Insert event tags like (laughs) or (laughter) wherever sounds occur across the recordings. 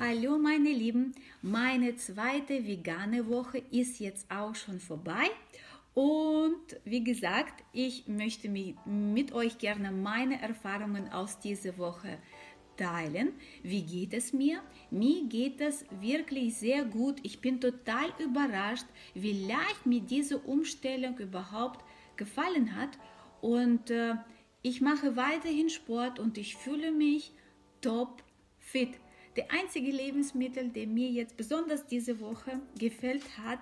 Hallo meine Lieben, meine zweite vegane Woche ist jetzt auch schon vorbei und wie gesagt, ich möchte mit euch gerne meine Erfahrungen aus dieser Woche teilen. Wie geht es mir? Mir geht es wirklich sehr gut. Ich bin total überrascht, wie leicht mir diese Umstellung überhaupt gefallen hat und äh, ich mache weiterhin Sport und ich fühle mich top fit. Der einzige Lebensmittel, der mir jetzt besonders diese Woche gefällt hat,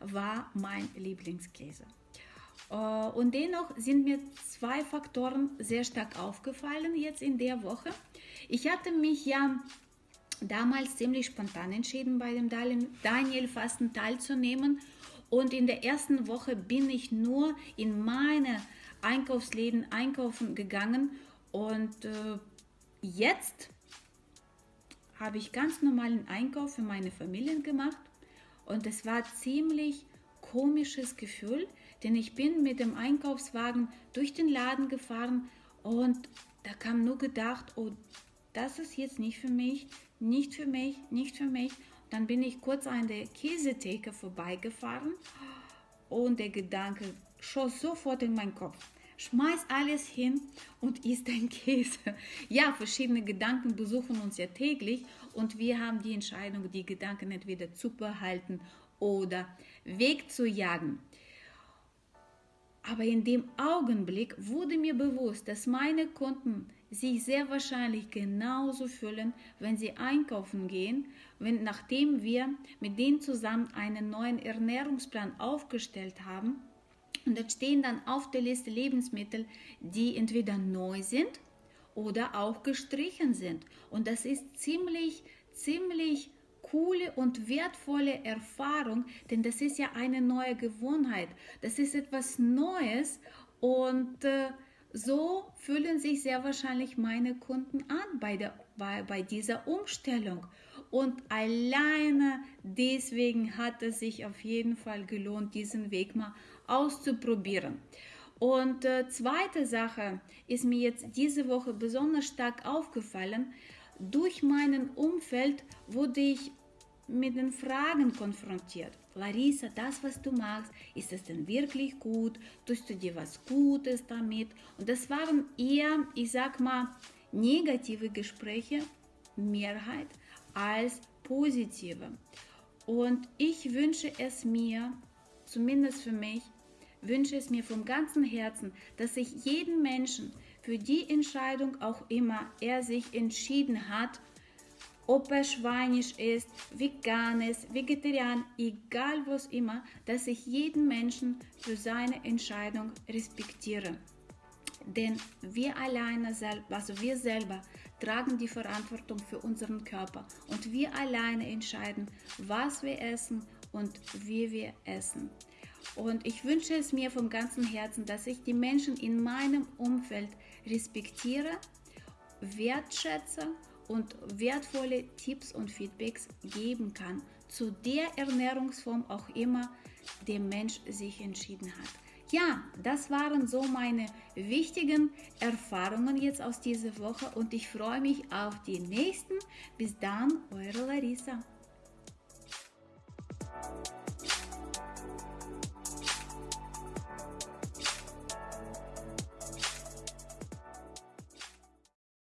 war mein Lieblingskäse. Äh, und dennoch sind mir zwei Faktoren sehr stark aufgefallen jetzt in der Woche. Ich hatte mich ja damals ziemlich spontan entschieden, bei dem Daniel-Fasten teilzunehmen. Und in der ersten Woche bin ich nur in meine Einkaufsläden einkaufen gegangen. Und äh, jetzt habe ich ganz normalen Einkauf für meine Familien gemacht und es war ziemlich komisches Gefühl, denn ich bin mit dem Einkaufswagen durch den Laden gefahren und da kam nur gedacht, oh, das ist jetzt nicht für mich, nicht für mich, nicht für mich. Dann bin ich kurz an der Käsetheke vorbeigefahren und der Gedanke schoss sofort in meinen Kopf. Schmeiß alles hin und isst dein (laughs) Käse. Ja, verschiedene Gedanken besuchen uns ja täglich und wir haben die Entscheidung, die Gedanken entweder zu behalten oder wegzujagen. Aber in dem Augenblick wurde mir bewusst, dass meine Kunden sich sehr wahrscheinlich genauso fühlen, wenn sie einkaufen gehen, wenn nachdem wir mit denen zusammen einen neuen Ernährungsplan aufgestellt haben und da stehen dann auf der Liste Lebensmittel, die entweder neu sind oder auch gestrichen sind. Und das ist ziemlich, ziemlich coole und wertvolle Erfahrung, denn das ist ja eine neue Gewohnheit. Das ist etwas Neues und äh, so fühlen sich sehr wahrscheinlich meine Kunden an bei, der, bei, bei dieser Umstellung. Und alleine deswegen hat es sich auf jeden Fall gelohnt, diesen Weg mal auszuprobieren. Und äh, zweite Sache ist mir jetzt diese Woche besonders stark aufgefallen. Durch meinen Umfeld wurde ich mit den Fragen konfrontiert. Larissa, das, was du machst, ist es denn wirklich gut? Tust du dir was Gutes damit? Und das waren eher, ich sag mal, negative Gespräche, Mehrheit, als positive. Und ich wünsche es mir, zumindest für mich, wünsche es mir vom ganzen Herzen, dass ich jeden Menschen für die Entscheidung auch immer er sich entschieden hat, ob er schweinisch ist, vegan ist, vegetarian, egal was immer, dass ich jeden Menschen für seine Entscheidung respektiere. Denn wir alleine, also wir selber, tragen die Verantwortung für unseren Körper und wir alleine entscheiden, was wir essen und wie wir essen. Und ich wünsche es mir vom ganzen Herzen, dass ich die Menschen in meinem Umfeld respektiere, wertschätze und wertvolle Tipps und Feedbacks geben kann zu der Ernährungsform auch immer der Mensch sich entschieden hat. Ja, das waren so meine wichtigen Erfahrungen jetzt aus dieser Woche und ich freue mich auf die nächsten. Bis dann, eure Larissa.